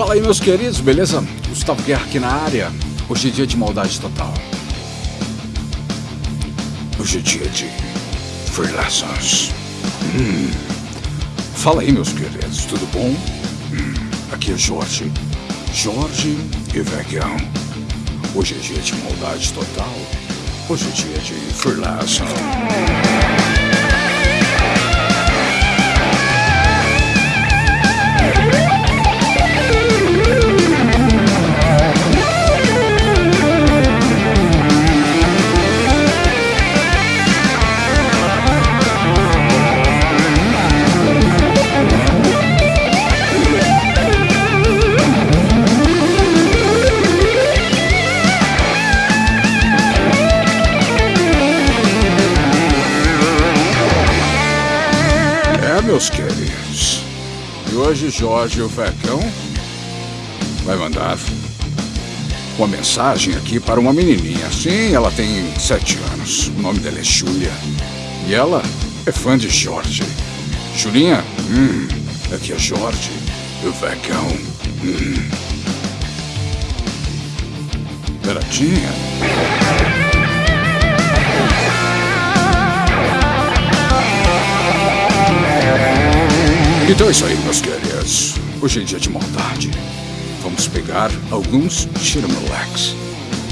Fala aí, meus queridos, beleza? Gustavo Guerra aqui na área. Hoje é dia de maldade total. Hoje é dia de freelancers. Hum. Fala aí, meus queridos, tudo bom? Hum. Aqui é Jorge. Jorge e Vegão. Hoje é dia de maldade total. Hoje é dia de freelancers. Meus queridos. E hoje Jorge o Fecão vai mandar uma mensagem aqui para uma menininha. Sim, ela tem sete anos. O nome dela é Júlia. E ela é fã de Jorge. Julinha, hum, aqui é Jorge o Fecão. Hum. Beradinha. Então é isso aí, meus queridos. Hoje é dia de maldade. Vamos pegar alguns Shirmelex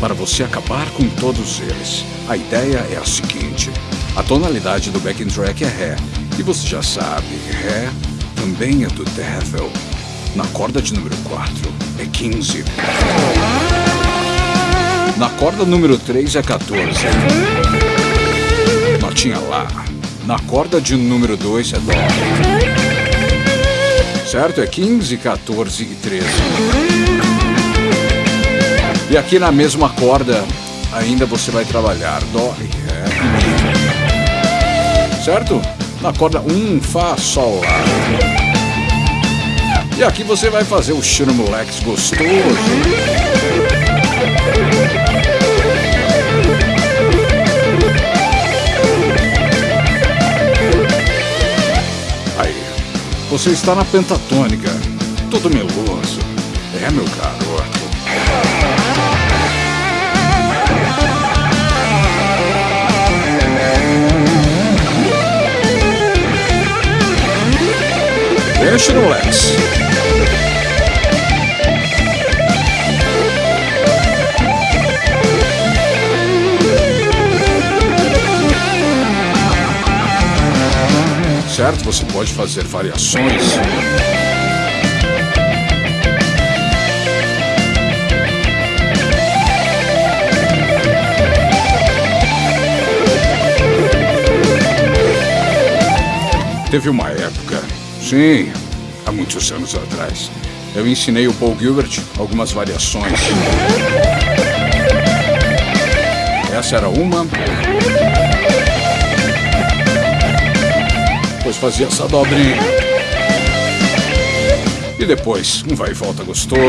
para você acabar com todos eles. A ideia é a seguinte: a tonalidade do backing track é Ré, e você já sabe, Ré também é do Devil. Na corda de número 4 é 15. Na corda número 3 é 14. Notinha lá. Na corda de número 2 é Dó certo? É 15, 14 e 13. E aqui na mesma corda ainda você vai trabalhar Dó e Ré. Certo? Na corda 1, Fá, Sol, Lá. E aqui você vai fazer o Shirmulex gostoso. Você está na pentatônica, todo meloso. É, meu garoto. Deixa no Lex. Certo? Você pode fazer variações. Teve uma época, sim, há muitos anos atrás, eu ensinei o Paul Gilbert algumas variações. Essa era uma. Depois fazia essa dobrinha. E depois, um vai e volta gostoso.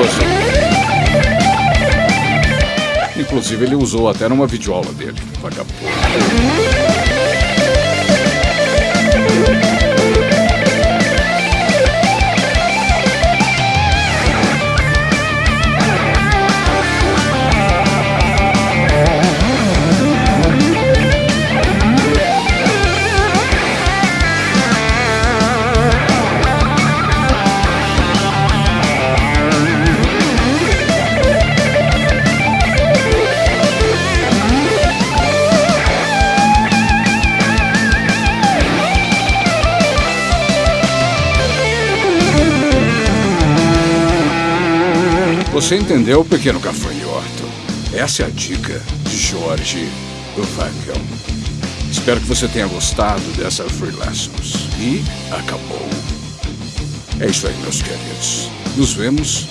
Inclusive ele usou até numa videoaula dele, vagabundo. Você entendeu, pequeno gafanhoto? Essa é a dica de Jorge Vagão. Espero que você tenha gostado dessa Free Lessons. E acabou. É isso aí, meus queridos. Nos vemos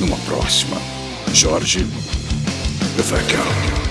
numa próxima. Jorge Vagão.